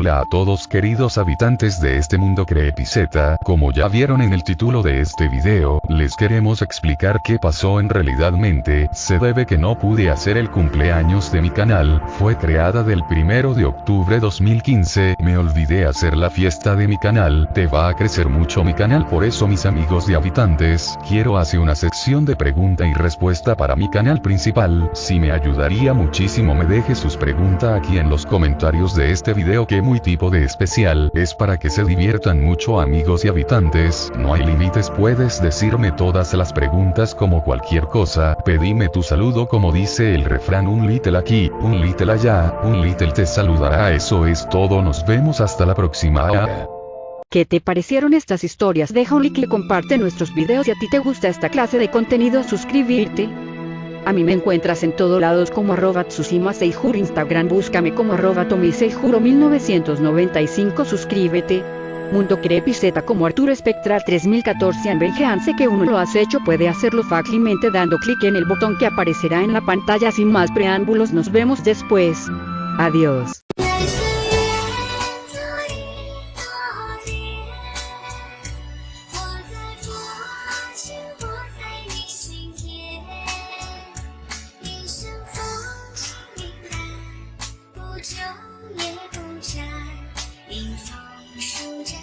Hola a todos queridos habitantes de este mundo creepiceta, como ya vieron en el título de este video, les queremos explicar qué pasó en realidadmente, se debe que no pude hacer el cumpleaños de mi canal, fue creada del primero de octubre 2015, me olvidé hacer la fiesta de mi canal, te va a crecer mucho mi canal por eso mis amigos de habitantes, quiero hacer una sección de pregunta y respuesta para mi canal principal, si me ayudaría muchísimo me deje sus preguntas aquí en los comentarios de este video que muy tipo de especial, es para que se diviertan mucho amigos y habitantes, no hay límites puedes decirme todas las preguntas como cualquier cosa, pedime tu saludo como dice el refrán un little aquí, un little allá, un little te saludará eso es todo nos vemos hasta la próxima. ¿Qué te parecieron estas historias? Deja un like y comparte nuestros videos si a ti te gusta esta clase de contenido suscribirte. A mí me encuentras en todos lados como arroba Tsusima Seijuro Instagram búscame como arroba Tomi Seijuro 1995 suscríbete. Mundo Crepiceta como Arturo Espectral 3014 Anbenjeance que uno lo has hecho puede hacerlo fácilmente dando clic en el botón que aparecerá en la pantalla sin más preámbulos nos vemos después. Adiós. 昼夜不展迎风舒展